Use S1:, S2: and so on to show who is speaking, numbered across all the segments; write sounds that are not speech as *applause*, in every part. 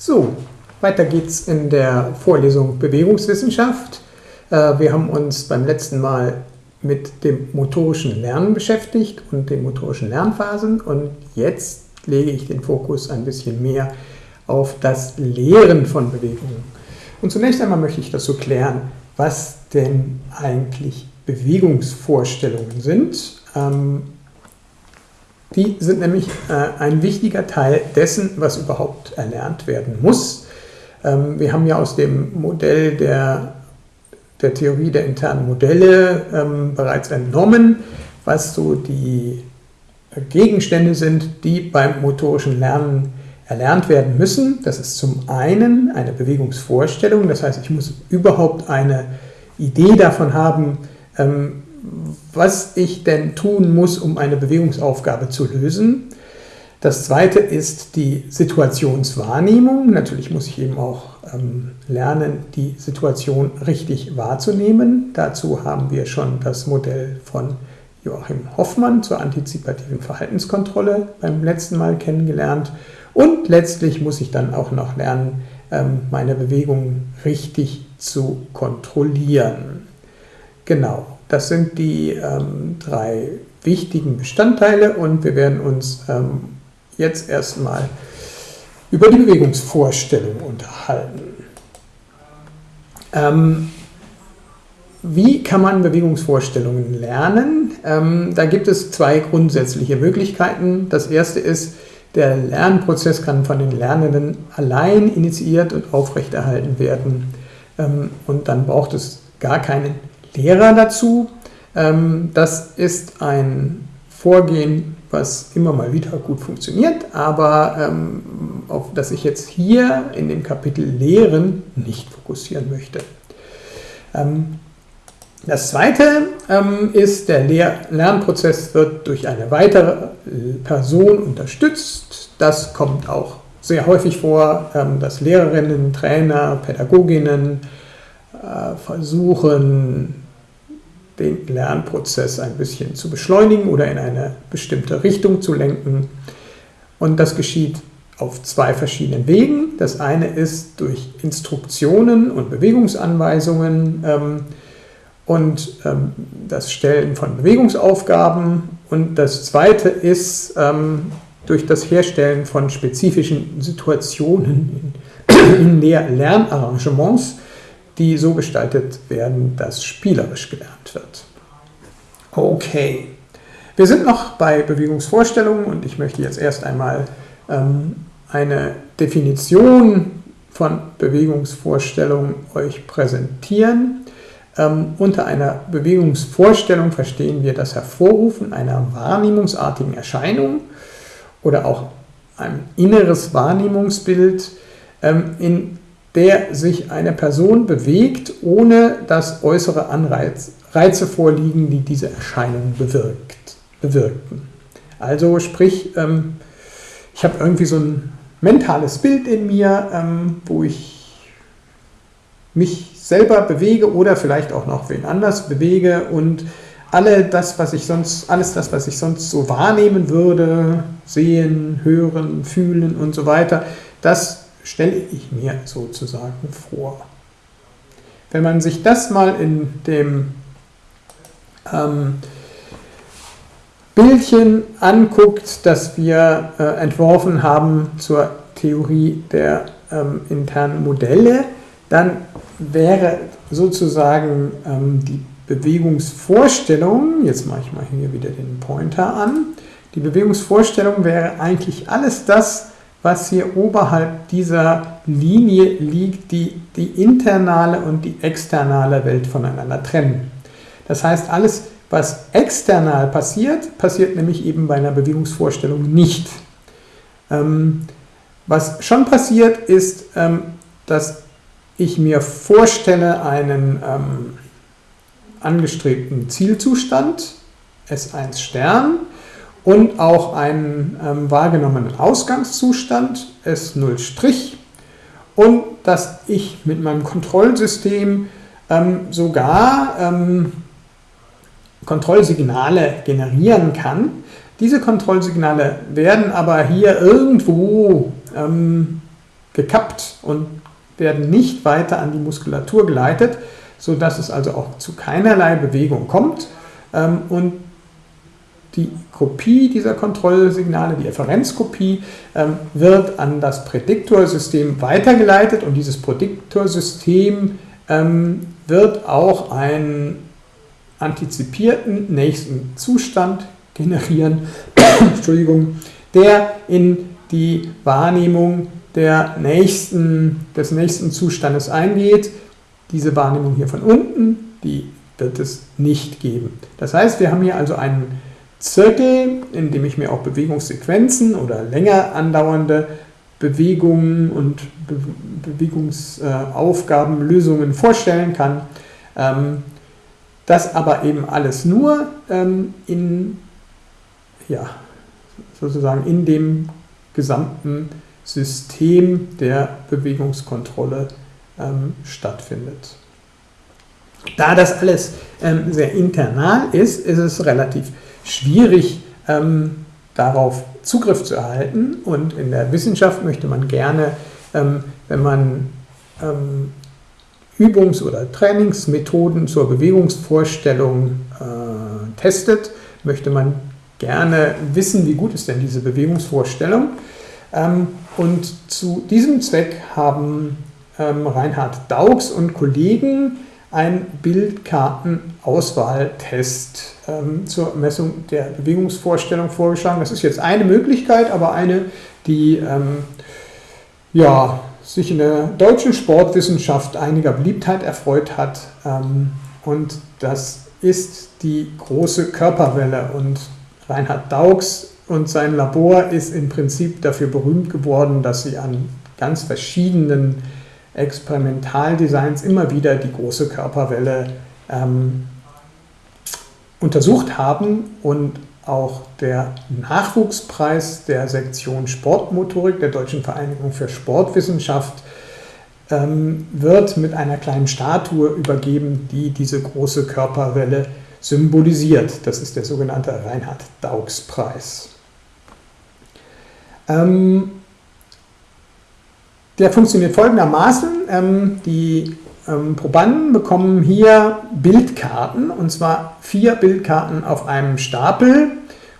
S1: So, weiter geht's in der Vorlesung Bewegungswissenschaft. Äh, wir haben uns beim letzten Mal mit dem motorischen Lernen beschäftigt und den motorischen Lernphasen und jetzt lege ich den Fokus ein bisschen mehr auf das Lehren von Bewegungen. Und zunächst einmal möchte ich dazu klären, was denn eigentlich Bewegungsvorstellungen sind. Ähm, die sind nämlich äh, ein wichtiger Teil dessen, was überhaupt erlernt werden muss. Ähm, wir haben ja aus dem Modell der, der Theorie der internen Modelle ähm, bereits entnommen, was so die Gegenstände sind, die beim motorischen Lernen erlernt werden müssen. Das ist zum einen eine Bewegungsvorstellung, das heißt, ich muss überhaupt eine Idee davon haben, ähm, was ich denn tun muss, um eine Bewegungsaufgabe zu lösen. Das zweite ist die Situationswahrnehmung. Natürlich muss ich eben auch ähm, lernen, die Situation richtig wahrzunehmen. Dazu haben wir schon das Modell von Joachim Hoffmann zur antizipativen Verhaltenskontrolle beim letzten Mal kennengelernt. Und letztlich muss ich dann auch noch lernen, ähm, meine Bewegungen richtig zu kontrollieren. Genau. Das sind die ähm, drei wichtigen Bestandteile und wir werden uns ähm, jetzt erstmal über die Bewegungsvorstellung unterhalten. Ähm, wie kann man Bewegungsvorstellungen lernen? Ähm, da gibt es zwei grundsätzliche Möglichkeiten. Das erste ist, der Lernprozess kann von den Lernenden allein initiiert und aufrechterhalten werden. Ähm, und dann braucht es gar keinen Lehrer dazu. Ähm, das ist ein Vorgehen, was immer mal wieder gut funktioniert, aber ähm, auf das ich jetzt hier in dem Kapitel Lehren nicht fokussieren möchte. Ähm, das zweite ist, der Lernprozess wird durch eine weitere Person unterstützt. Das kommt auch sehr häufig vor, dass Lehrerinnen, Trainer, Pädagoginnen äh, versuchen, den Lernprozess ein bisschen zu beschleunigen oder in eine bestimmte Richtung zu lenken. Und das geschieht auf zwei verschiedenen Wegen. Das eine ist durch Instruktionen und Bewegungsanweisungen ähm, und ähm, das Stellen von Bewegungsaufgaben. Und das zweite ist ähm, durch das Herstellen von spezifischen Situationen in, Lernarrangements, die so gestaltet werden, dass spielerisch gelernt wird. Okay, wir sind noch bei Bewegungsvorstellungen und ich möchte jetzt erst einmal ähm, eine Definition von Bewegungsvorstellungen euch präsentieren. Ähm, unter einer Bewegungsvorstellung verstehen wir das Hervorrufen einer wahrnehmungsartigen Erscheinung oder auch ein inneres Wahrnehmungsbild, ähm, in der sich eine Person bewegt, ohne dass äußere Anreize Reize vorliegen, die diese Erscheinung bewirkt, bewirken. Also sprich, ähm, ich habe irgendwie so ein mentales Bild in mir, ähm, wo ich mich selber bewege oder vielleicht auch noch wen anders bewege und alle das, was ich sonst, alles das, was ich sonst so wahrnehmen würde, sehen, hören, fühlen und so weiter, das stelle ich mir sozusagen vor. Wenn man sich das mal in dem ähm, Bildchen anguckt, das wir äh, entworfen haben zur Theorie der ähm, internen Modelle, dann wäre sozusagen ähm, die Bewegungsvorstellung, jetzt mache ich mal hier wieder den Pointer an, die Bewegungsvorstellung wäre eigentlich alles das, was hier oberhalb dieser Linie liegt, die die internale und die externe Welt voneinander trennen. Das heißt, alles, was external passiert, passiert nämlich eben bei einer Bewegungsvorstellung nicht. Ähm, was schon passiert, ist, ähm, dass ich mir vorstelle einen ähm, angestrebten Zielzustand, S1 Stern, und auch einen ähm, wahrgenommenen Ausgangszustand, S0', und dass ich mit meinem Kontrollsystem ähm, sogar ähm, Kontrollsignale generieren kann. Diese Kontrollsignale werden aber hier irgendwo ähm, gekappt und werden nicht weiter an die Muskulatur geleitet, sodass es also auch zu keinerlei Bewegung kommt. Ähm, und die Kopie dieser Kontrollsignale, die Efferenzkopie, ähm, wird an das Prädiktorsystem weitergeleitet und dieses Prädiktorsystem ähm, wird auch einen antizipierten nächsten Zustand generieren, *coughs* Entschuldigung, der in die Wahrnehmung der nächsten, des nächsten Zustandes eingeht. Diese Wahrnehmung hier von unten, die wird es nicht geben. Das heißt, wir haben hier also einen Zirkel, in dem ich mir auch Bewegungssequenzen oder länger andauernde Bewegungen und Be Bewegungsaufgaben, Lösungen vorstellen kann. Ähm, das aber eben alles nur ähm, in, ja, sozusagen in dem gesamten System der Bewegungskontrolle ähm, stattfindet. Da das alles ähm, sehr internal ist, ist es relativ schwierig, ähm, darauf Zugriff zu erhalten. Und in der Wissenschaft möchte man gerne, ähm, wenn man ähm, Übungs- oder Trainingsmethoden zur Bewegungsvorstellung äh, testet, möchte man gerne wissen, wie gut ist denn diese Bewegungsvorstellung. Ähm, und zu diesem Zweck haben ähm, Reinhard Daugs und Kollegen einen Bildkartenauswahltest ähm, zur Messung der Bewegungsvorstellung vorgeschlagen. Das ist jetzt eine Möglichkeit, aber eine, die ähm, ja, sich in der deutschen Sportwissenschaft einiger Beliebtheit erfreut hat. Ähm, und das ist die große Körperwelle. Und Reinhard Daugs und sein Labor ist im Prinzip dafür berühmt geworden, dass sie an ganz verschiedenen Experimentaldesigns immer wieder die große Körperwelle ähm, untersucht haben und auch der Nachwuchspreis der Sektion Sportmotorik der Deutschen Vereinigung für Sportwissenschaft ähm, wird mit einer kleinen Statue übergeben, die diese große Körperwelle symbolisiert. Das ist der sogenannte Reinhard-Daugs-Preis. Ähm, der funktioniert folgendermaßen. Ähm, die ähm, Probanden bekommen hier Bildkarten, und zwar vier Bildkarten auf einem Stapel.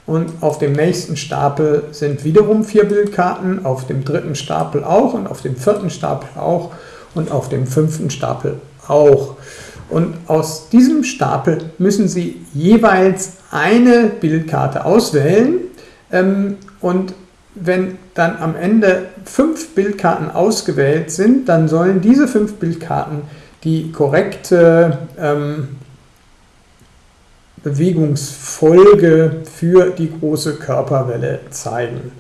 S1: Und auf dem nächsten Stapel sind wiederum vier Bildkarten, auf dem dritten Stapel auch und auf dem vierten Stapel auch und auf dem fünften Stapel auch. Und aus diesem Stapel müssen Sie jeweils eine Bildkarte auswählen. Ähm, und wenn dann am Ende fünf Bildkarten ausgewählt sind, dann sollen diese fünf Bildkarten die korrekte ähm, Bewegungsfolge für die große Körperwelle zeigen.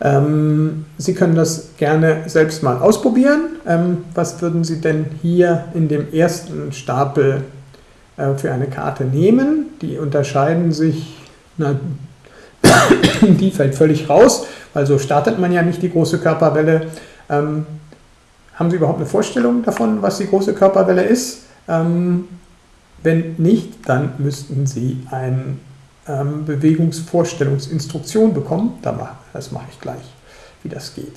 S1: Ähm, Sie können das gerne selbst mal ausprobieren. Ähm, was würden Sie denn hier in dem ersten Stapel äh, für eine Karte nehmen? Die unterscheiden sich, na, *coughs* die fällt völlig raus, weil so startet man ja nicht die große Körperwelle. Ähm, haben Sie überhaupt eine Vorstellung davon, was die große Körperwelle ist? Ähm, wenn nicht, dann müssten Sie eine ähm, Bewegungsvorstellungsinstruktion bekommen. Das mache ich gleich, wie das geht.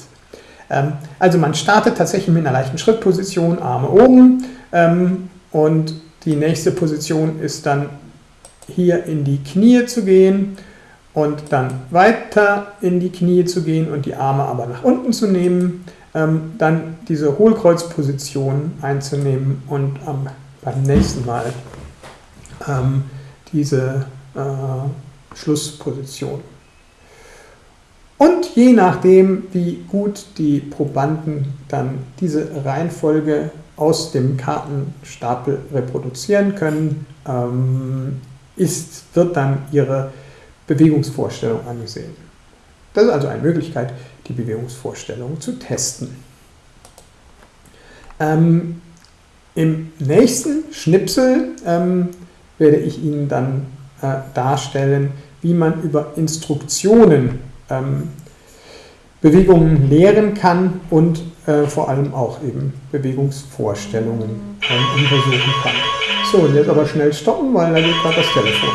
S1: Ähm, also man startet tatsächlich mit einer leichten Schrittposition, Arme oben ähm, und die nächste Position ist dann hier in die Knie zu gehen und dann weiter in die Knie zu gehen und die Arme aber nach unten zu nehmen, ähm, dann diese Hohlkreuzposition einzunehmen und am, beim nächsten Mal ähm, diese äh, Schlussposition. Und je nachdem, wie gut die Probanden dann diese Reihenfolge aus dem Kartenstapel reproduzieren können, ähm, ist, wird dann ihre Bewegungsvorstellung angesehen. Das ist also eine Möglichkeit, die Bewegungsvorstellung zu testen. Ähm, Im nächsten Schnipsel ähm, werde ich Ihnen dann äh, darstellen, wie man über Instruktionen ähm, Bewegungen lehren kann und äh, vor allem auch eben Bewegungsvorstellungen ähm, untersuchen kann. So, und jetzt aber schnell stoppen, weil da geht gerade das Telefon.